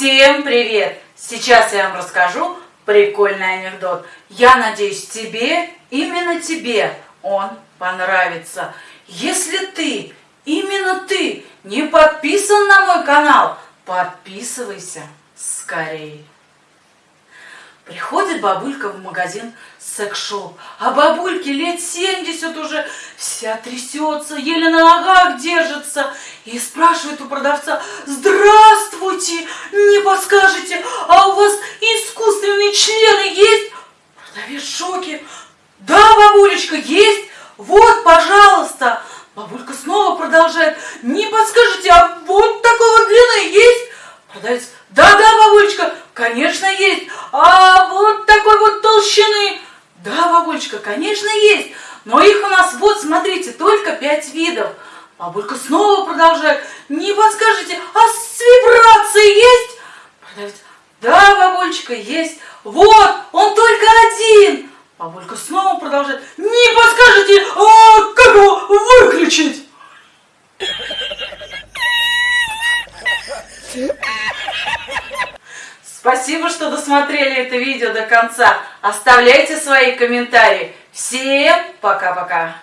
Всем привет! Сейчас я вам расскажу прикольный анекдот. Я надеюсь, тебе, именно тебе он понравится. Если ты, именно ты, не подписан на мой канал, подписывайся скорее. Приходит бабулька в магазин секс-шоп, а бабульке лет 70 уже, вся трясется, еле на ногах держится, и спрашивает у продавца, здравствуйте, не подскажете, а у вас искусственные члены есть? Продавец в шоке, да, бабулечка, есть, вот, пожалуйста. Бабулька снова продолжает, не подскажете, а вот такого длины есть? Продавец, да-да, бабулечка, конечно есть, а вот такой вот толщины. Да, бабулечка, конечно есть, но их у нас, вот, смотрите, только пять видов. Бабулька снова продолжает, не подскажете, а с вибрацией есть? Продавец, бабулечка, есть, вот, он только один. Бабулька снова продолжает, не подскажете, а как его выключить? Спасибо, что досмотрели это видео до конца. Оставляйте свои комментарии. Всем пока-пока.